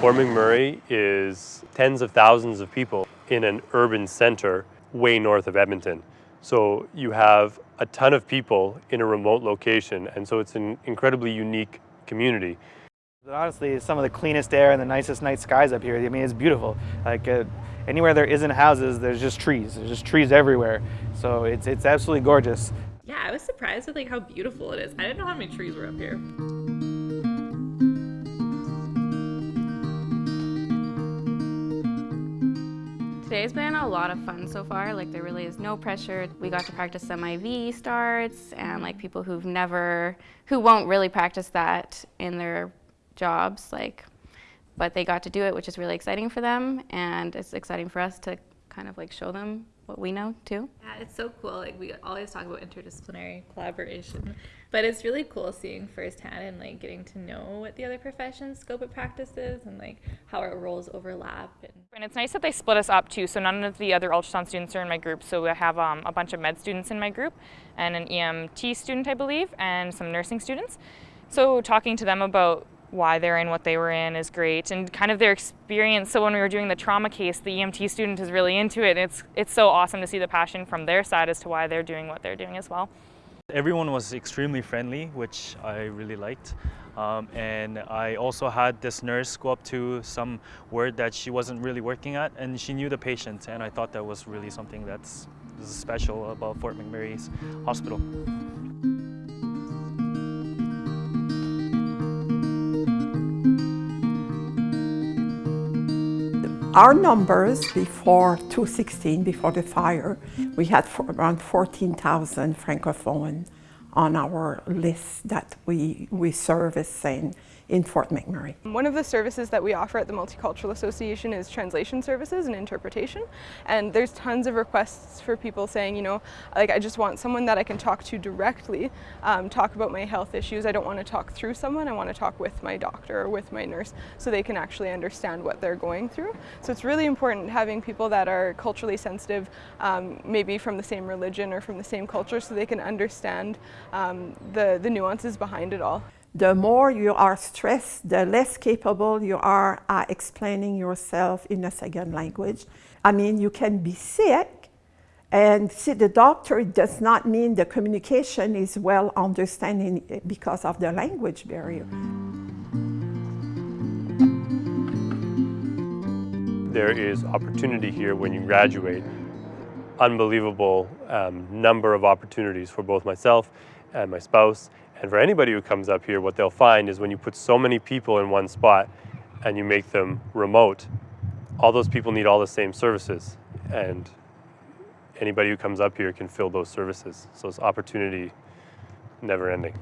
Fort McMurray is tens of thousands of people in an urban center way north of Edmonton. So you have a ton of people in a remote location and so it's an incredibly unique community. Honestly, some of the cleanest air and the nicest night skies up here. I mean, it's beautiful. Like uh, anywhere there isn't houses, there's just trees. There's just trees everywhere. So it's, it's absolutely gorgeous. Yeah, I was surprised with like how beautiful it is. I didn't know how many trees were up here. Today's been a lot of fun so far. Like there really is no pressure. We got to practice some IV starts and like people who've never, who won't really practice that in their jobs, like, but they got to do it, which is really exciting for them. And it's exciting for us to kind of like show them what we know too. Yeah, it's so cool. Like we always talk about interdisciplinary collaboration, but it's really cool seeing firsthand and like getting to know what the other professions scope of practice is and like how our roles overlap. And, and it's nice that they split us up too. So none of the other ultrasound students are in my group. So I have um, a bunch of med students in my group and an EMT student, I believe, and some nursing students. So talking to them about why they're in what they were in is great and kind of their experience. So when we were doing the trauma case, the EMT student is really into it. It's, it's so awesome to see the passion from their side as to why they're doing what they're doing as well. Everyone was extremely friendly, which I really liked. Um, and I also had this nurse go up to some ward that she wasn't really working at and she knew the patient and I thought that was really something that's special about Fort McMurray's hospital. Our numbers before 2016, before the fire, we had around 14,000 Francophone on our list that we, we service and in Fort McMurray. One of the services that we offer at the Multicultural Association is translation services and interpretation. And there's tons of requests for people saying, you know, like I just want someone that I can talk to directly, um, talk about my health issues. I don't want to talk through someone, I want to talk with my doctor or with my nurse so they can actually understand what they're going through. So it's really important having people that are culturally sensitive, um, maybe from the same religion or from the same culture so they can understand um, the, the nuances behind it all the more you are stressed, the less capable you are at explaining yourself in a second language. I mean, you can be sick and see the doctor does not mean the communication is well understanding because of the language barrier. There is opportunity here when you graduate. Unbelievable um, number of opportunities for both myself and my spouse and for anybody who comes up here, what they'll find is when you put so many people in one spot and you make them remote, all those people need all the same services. And anybody who comes up here can fill those services. So it's opportunity never ending.